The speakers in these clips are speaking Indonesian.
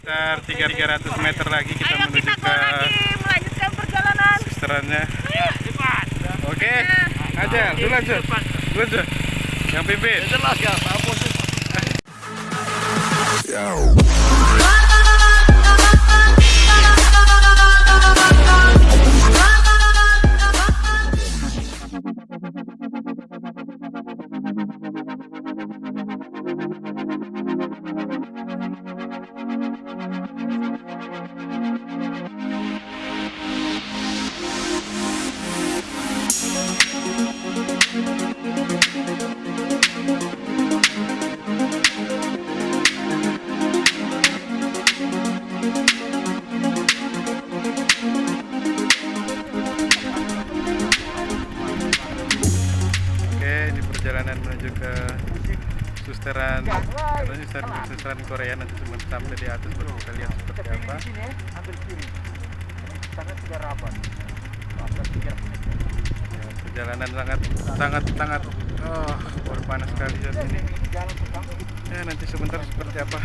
Sekitar 300 meter lagi kita Ayo menuju kita ke lagi melanjutkan perjalanan. susterannya. Oke, aja, lu lanjut. Lanjut. Yang pimpin. Jelas ya, sampai di atas baru kita lihat seperti apa. Sini, ambil kiri. Sangat tiga rapat. Ya, perjalanan sangat sangat sangat oh baru panas sekali saat ini. Jalan pertama. Ya nanti sebentar seperti apa.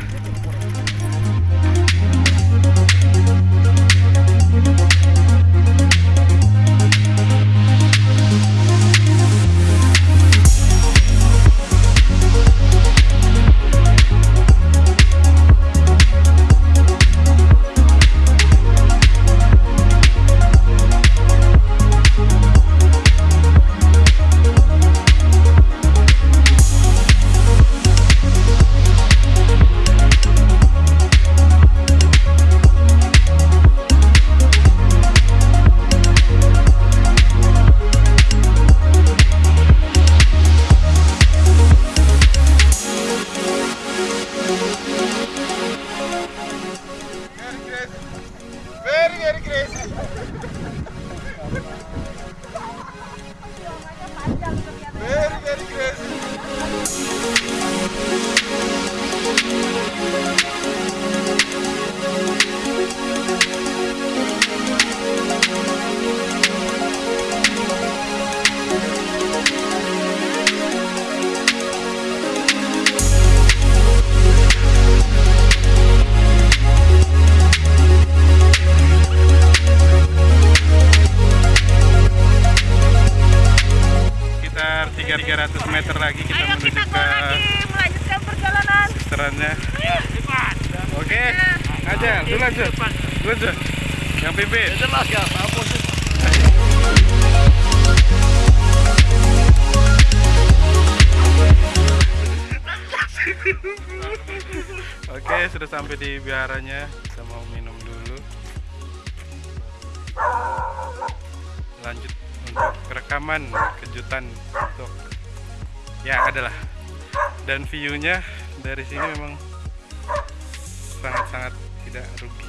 Oke, sudah sampai di biaranya. Kita mau minum dulu. Lanjut untuk rekaman kejutan untuk ya adalah dan view-nya dari sini memang sangat-sangat tidak rugi.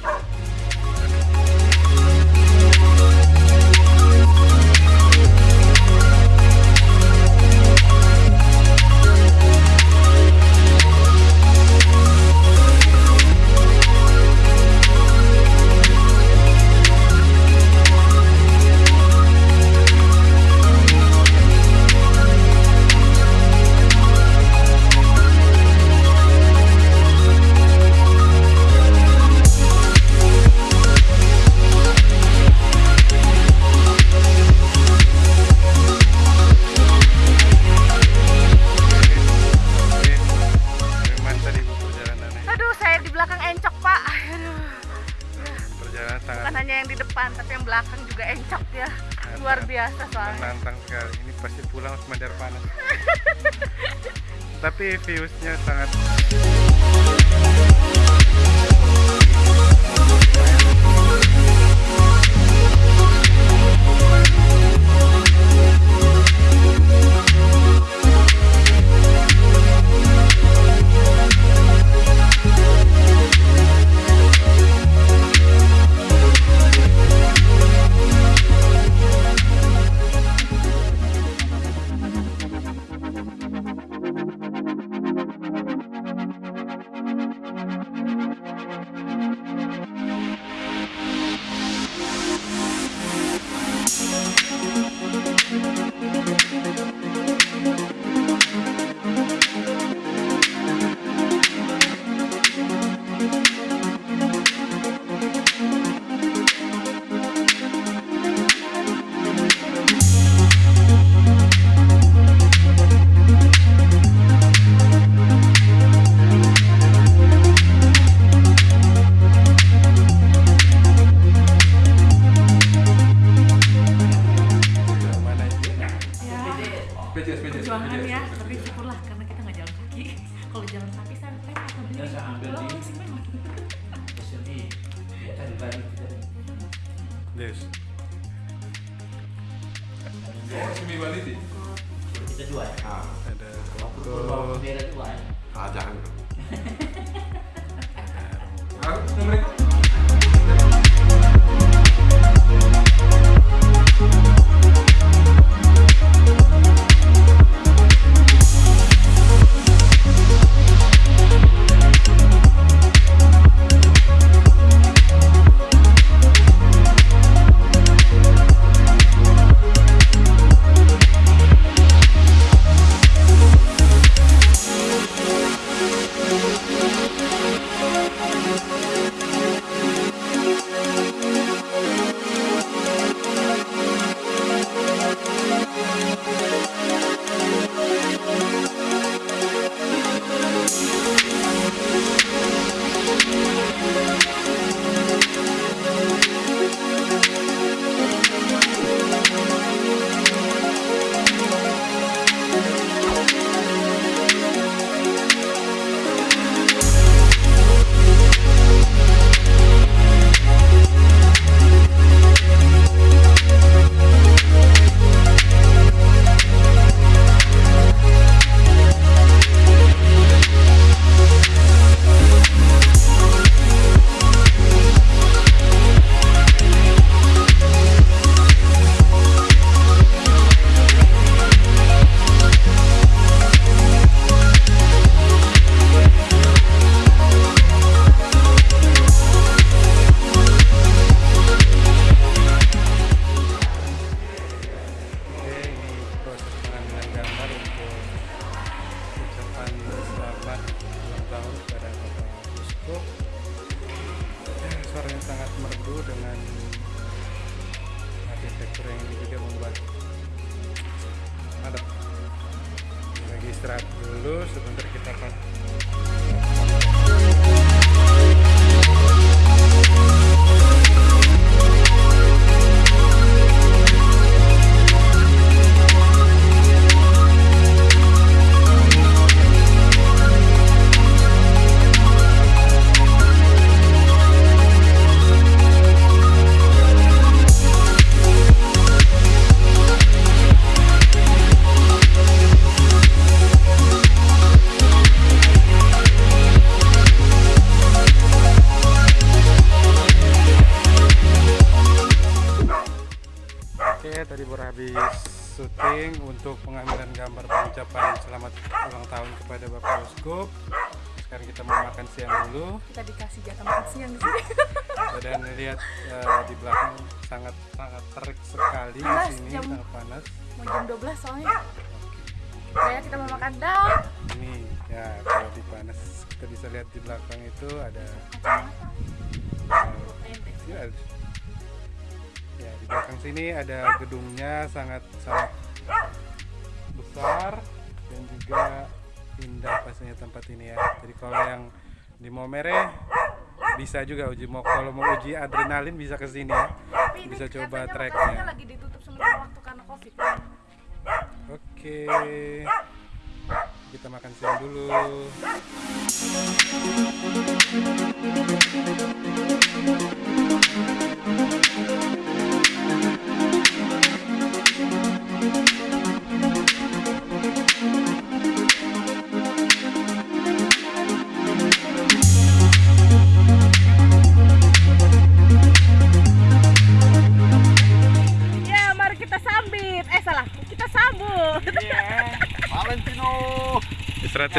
Sangat Bukan hanya yang di depan, tapi yang belakang juga encok ya. Luar biasa soalnya. menantang sekali. Ini pasti pulang harus mandar panas. Tapi viewsnya sangat Des. kita dua ya Ada bawa Koko, bendera dua ya Ah, jangan. Ya, suaranya sangat merdu dengan arsitektur yang ini juga membuat mantap. Lagi istirahat dulu, sebentar kita akan siang di sini. Dan lihat eh, di belakang sangat sangat terik sekali di sini, jam- sangat panas. Mau jam 12 soalnya. Kayak kita mau makan dal. Ini ya kalau di panas kita bisa lihat di belakang itu ada ya, ya di belakang sini ada gedungnya sangat sangat besar dan juga indah pastinya tempat ini ya jadi kalau yang di Momere bisa juga uji. Mau kalau mau uji adrenalin bisa ke sini ya. Tapi bisa coba treknya lokasinya lagi ditutup sementara waktu karena covid. oke. Kita makan siang dulu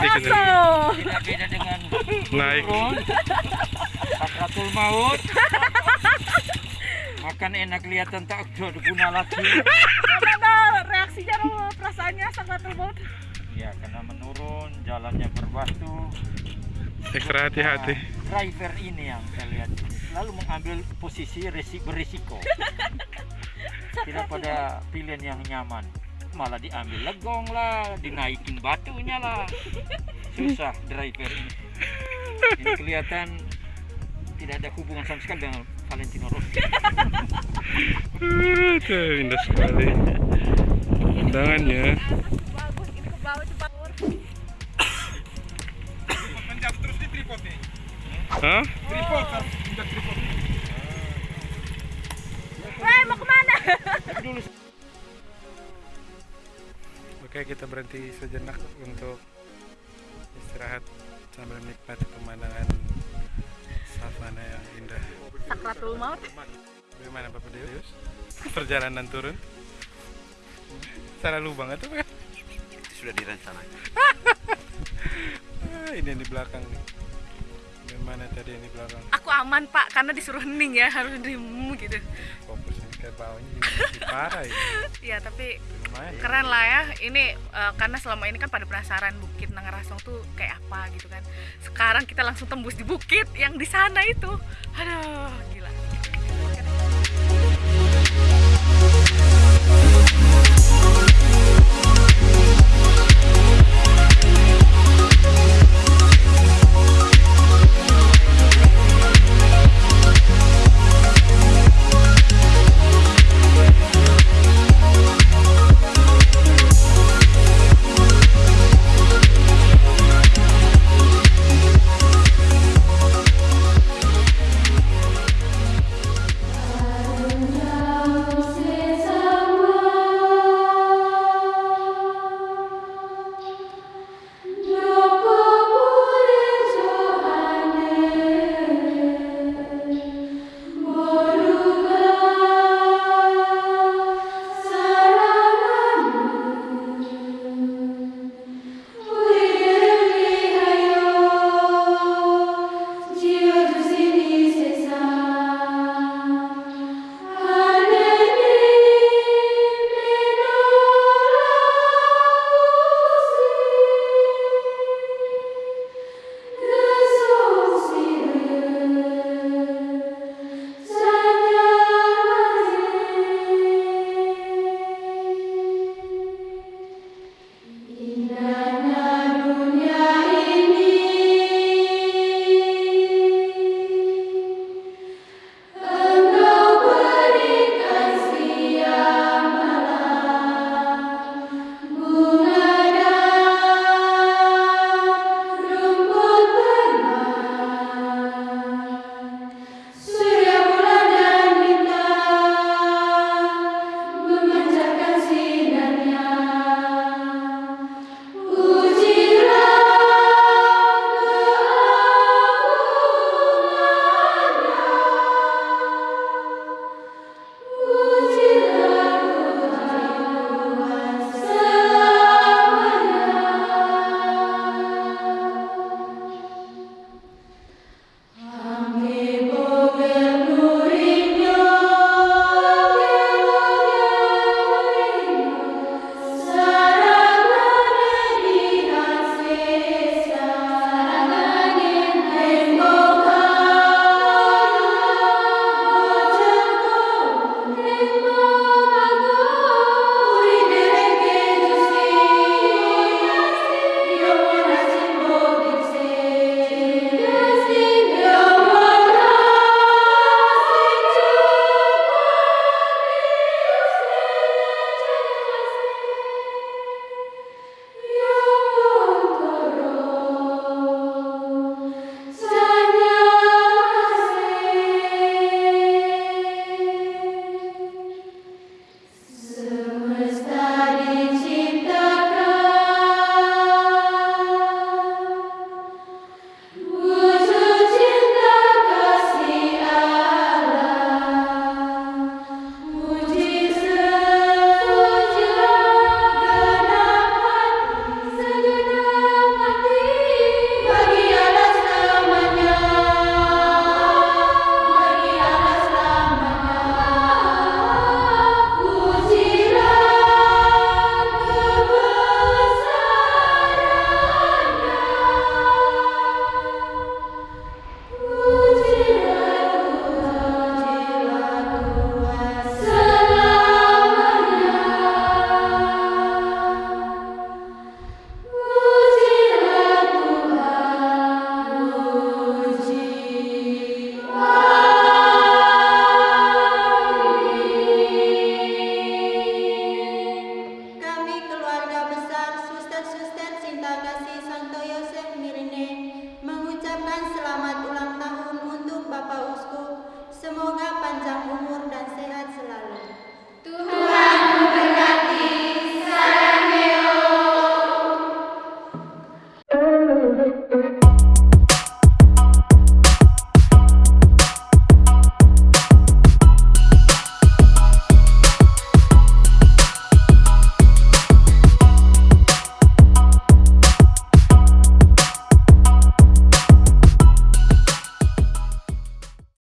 Aso. tidak beda dengan naik. Sakratul maut. Makan enak kelihatan tak ada guna lagi. Gimana reaksinya? Perasaannya sangat lembut. ya karena menurun jalannya berbatu ekstra hati-hati Nah, driver ini yang saya lihat. Selalu mengambil posisi resi berisiko. Tidak pada pilihan yang nyaman. Malah diambil legong lah dinaikin batunya lah susah driver ini ini kelihatan tidak ada hubungan sama sekali dengan Valentino Rossi Aduh, indah sekali undangannya Bagus, ini ke bawah cepat. Hah? Weh, mau ke mana? Dulu Oke, kita berhenti sejenak untuk istirahat sambil menikmati pemandangan savana yang indah. Sakratul maut. Bagaimana Bapak Deus? Perjalanan turun? Salah lubang atau apa? Sudah direncanakan. Ah, ini yang di belakang nih. Bagaimana tadi yang di belakang? Aku aman pak, karena disuruh hening ya, harus diem gitu. Fokusnya ke bawahnya juga masih parah ini. Ya tapi Lumayan. ya. keren lah ya. Ini eh, karena selama ini kan pada penasaran bukit Nangarasong tuh kayak apa gitu kan. Sekarang kita langsung tembus di bukit yang di sana itu. Aduh, gila.